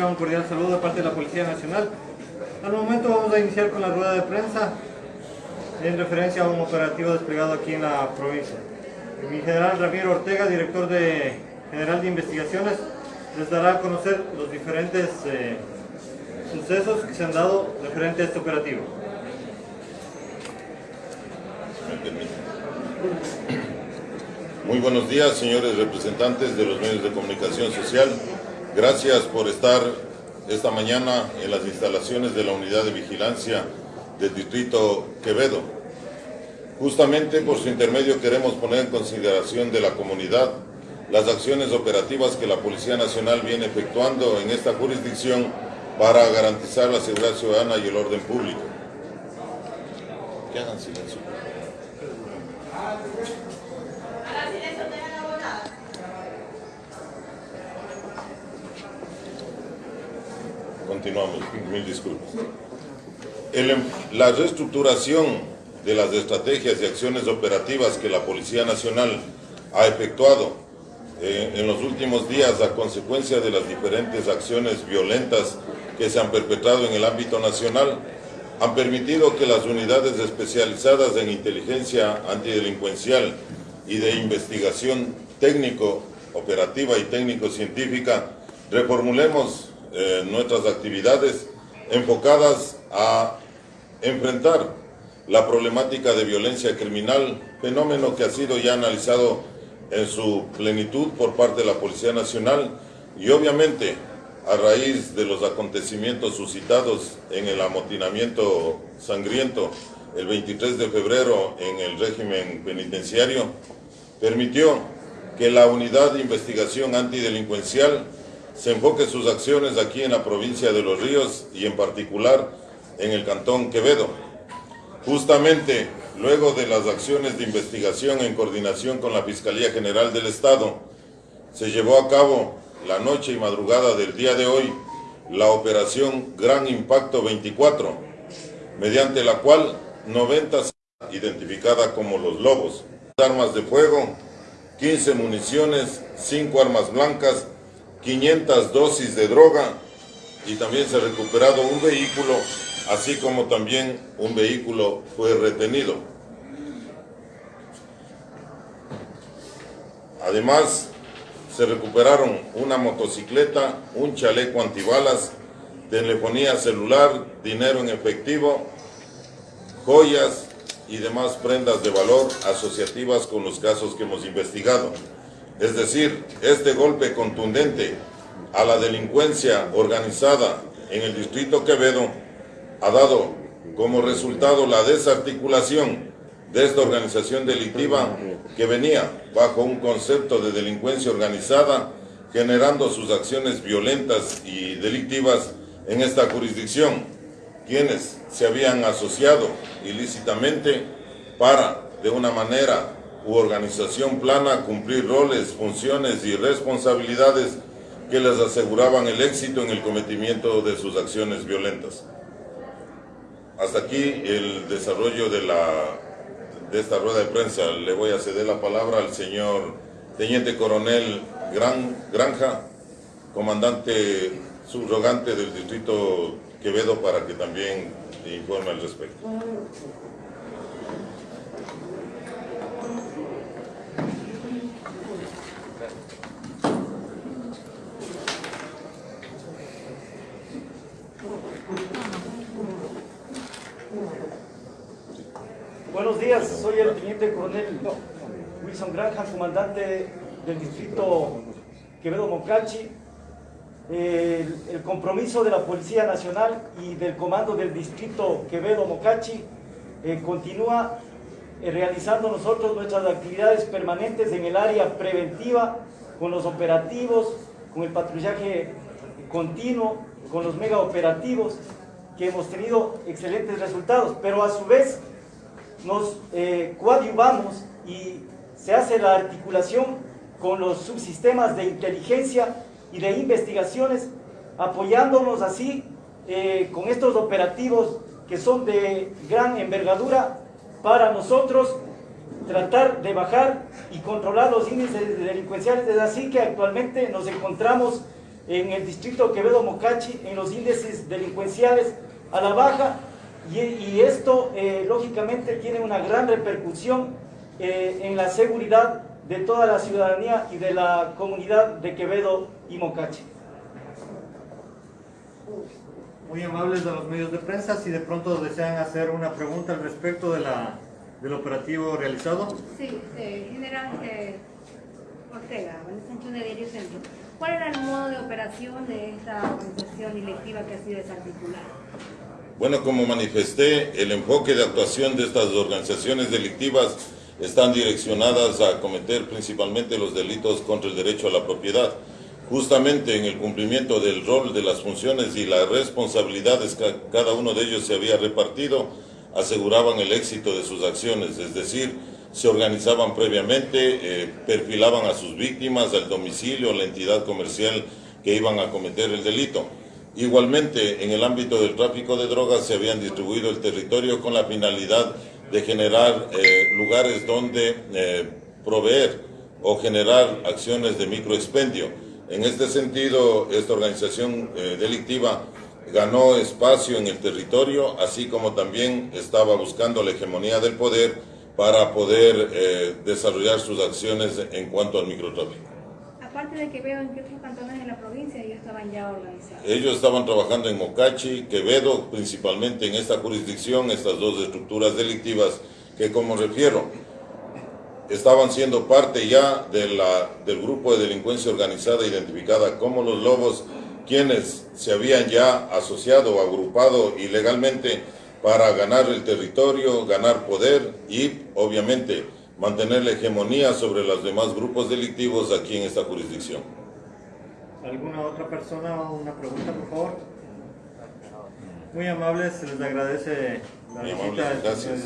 reciban un cordial saludo de parte de la Policía Nacional. Al momento vamos a iniciar con la rueda de prensa en referencia a un operativo desplegado aquí en la provincia. Mi general Ramiro Ortega, director General de Investigaciones, les dará a conocer los diferentes eh, sucesos que se han dado referente a este operativo. Muy buenos días, señores representantes de los medios de comunicación social. Gracias por estar esta mañana en las instalaciones de la Unidad de Vigilancia del Distrito Quevedo. Justamente por su intermedio queremos poner en consideración de la comunidad las acciones operativas que la Policía Nacional viene efectuando en esta jurisdicción para garantizar la seguridad ciudadana y el orden público. Continuamos, mil disculpas. El- la reestructuración de las estrategias y acciones operativas que la Policía Nacional ha efectuado eh, en los últimos días a consecuencia de las diferentes acciones violentas que se han perpetrado en el ámbito nacional han permitido que las unidades especializadas en inteligencia antidelincuencial y de investigación técnico, operativa y técnico-científica reformulemos eh, nuestras actividades enfocadas a enfrentar la problemática de violencia criminal, fenómeno que ha sido ya analizado en su plenitud por parte de la Policía Nacional y obviamente a raíz de los acontecimientos suscitados en el amotinamiento sangriento el 23 de febrero en el régimen penitenciario, permitió que la Unidad de Investigación Antidelincuencial se enfoque sus acciones aquí en la provincia de Los Ríos y en particular en el Cantón Quevedo. Justamente luego de las acciones de investigación en coordinación con la Fiscalía General del Estado, se llevó a cabo la noche y madrugada del día de hoy la operación Gran Impacto 24, mediante la cual 90 se identificada como los lobos, armas de fuego, 15 municiones, 5 armas blancas, 500 dosis de droga y también se ha recuperado un vehículo, así como también un vehículo fue retenido. Además, se recuperaron una motocicleta, un chaleco antibalas, telefonía celular, dinero en efectivo, joyas y demás prendas de valor asociativas con los casos que hemos investigado. Es decir, este golpe contundente a la delincuencia organizada en el distrito Quevedo ha dado como resultado la desarticulación de esta organización delictiva que venía bajo un concepto de delincuencia organizada, generando sus acciones violentas y delictivas en esta jurisdicción, quienes se habían asociado ilícitamente para, de una manera u organización plana, cumplir roles, funciones y responsabilidades que les aseguraban el éxito en el cometimiento de sus acciones violentas. Hasta aquí el desarrollo de, la, de esta rueda de prensa. Le voy a ceder la palabra al señor Teniente Coronel Gran, Granja, comandante subrogante del Distrito Quevedo, para que también informe al respecto. Buenos días, soy el teniente coronel Wilson Granja, comandante del distrito Quevedo Mocachi. El, compromiso de la Policía Nacional y del comando del distrito Quevedo Mocachi eh, continúa eh, realizando nosotros nuestras actividades permanentes en el área preventiva, con los operativos, con el patrullaje continuo, con los mega operativos, que hemos tenido excelentes resultados, pero a su vez nos eh, coadyuvamos y se hace la articulación con los subsistemas de inteligencia y de investigaciones, apoyándonos así eh, con estos operativos que son de gran envergadura para nosotros tratar de bajar y controlar los índices delincuenciales. Es así que actualmente nos encontramos en el distrito Quevedo Mocachi en los índices delincuenciales a la baja y, y esto eh, lógicamente tiene una gran repercusión eh, en la seguridad de toda la ciudadanía y de la comunidad de Quevedo y Mocachi. Muy amables de los medios de prensa, si de pronto desean hacer una pregunta al respecto de la, del operativo realizado. Sí, eh, general eh, Ortega, Sancho de Diario Centro. ¿Cuál era el modo de operación de esta organización directiva que ha sido desarticulada? Bueno, como manifesté, el enfoque de actuación de estas organizaciones delictivas están direccionadas a cometer principalmente los delitos contra el derecho a la propiedad. Justamente en el cumplimiento del rol de las funciones y las responsabilidades que cada uno de ellos se había repartido, aseguraban el éxito de sus acciones, es decir, se organizaban previamente, eh, perfilaban a sus víctimas, al domicilio, la entidad comercial que iban a cometer el delito. Igualmente, en el ámbito del tráfico de drogas se habían distribuido el territorio con la finalidad de generar eh, lugares donde eh, proveer o generar acciones de microexpendio. En este sentido, esta organización delictiva ganó espacio en el territorio, así como también estaba buscando la hegemonía del poder para poder desarrollar sus acciones en cuanto al microtráfico. Aparte de Quevedo, ¿en qué otros cantones de la provincia ellos estaban ya organizados? Ellos estaban trabajando en Mocachi, Quevedo, principalmente en esta jurisdicción, estas dos estructuras delictivas que como refiero, estaban siendo parte ya de la, del grupo de delincuencia organizada identificada como los lobos, quienes se habían ya asociado o agrupado ilegalmente para ganar el territorio, ganar poder y obviamente mantener la hegemonía sobre los demás grupos delictivos aquí en esta jurisdicción. ¿Alguna otra persona o una pregunta, por favor? Muy amables, se les agradece la Muy visita. amables, gracias.